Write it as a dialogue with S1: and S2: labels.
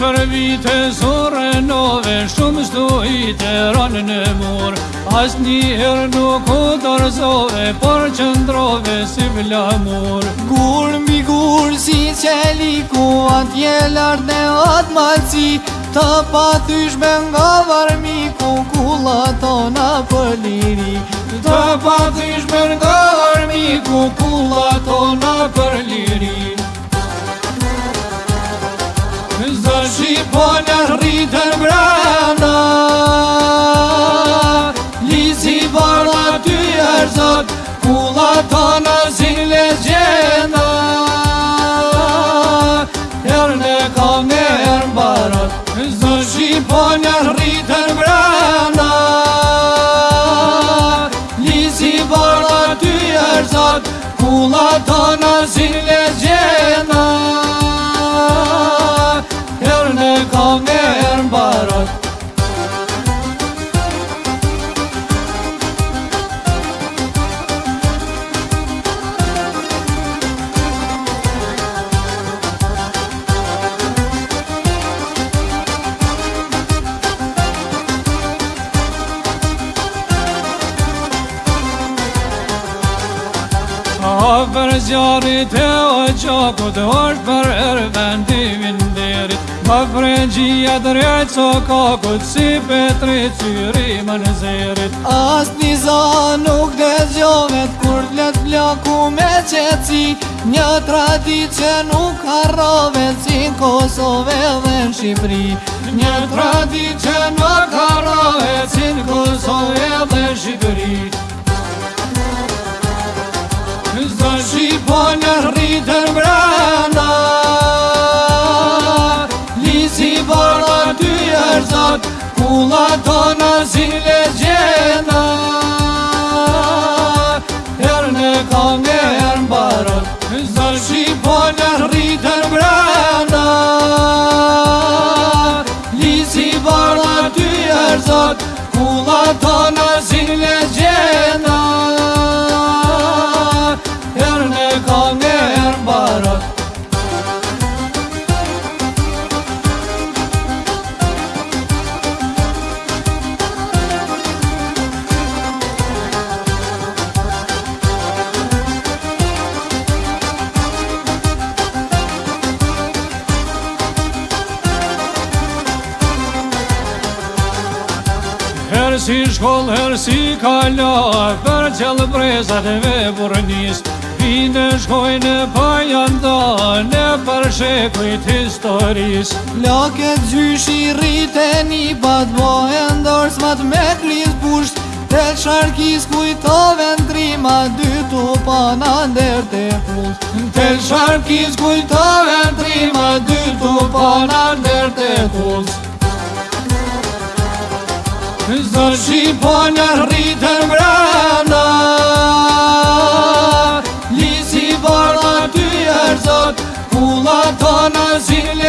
S1: Për vite zore nove, shumë sdojit rënë në mur As një herë nuk u dorëzove, por qëndrove si vlamur Gurë mbi gurë si qeli, ku atë jelartë dhe atë malësi Të patysh nga varmi, ku kulla tona për liri Të patyshme nga varmi, ku kulla tona për liri Në rritën brenda Lisi Lis i ty e rëzak Kula të në zinë e për zjarit e o gjokut është për erbendimin dirit Më frengji e drejt së kokut Si petri cyri më në zirit As një za nuk dhe zjovet Kur të letë me qeci Një tradit që nuk harrove Si në Kosove dhe në Shqipri Një tradit që nuk harrove Si në Kosove dhe në Shqipri Në shqiponë e rritën mbërëna Lis i barë dhe ty e rzot Kullat tona zile zjena Her në kongë e her mbarën Në shqiponë e rritën mbërëna Lis i barë dhe ty zile zina si shkollë herë si kala, për qëllë brezat e ve burnis, vine shkojnë pa janë da, në për shekujt historis. Lake gjyshi gjysh i rritë e një pat, bo e ndorës mat me të pusht, të sharkis kujto vendrima, dy të pana ndërë të pusht. Të sharkis kujto vendrima, dy të pana ndërë të pusht. Gjithë të shqiponja rritën brana Lisi barë aty e rëzot Kullat të në zilë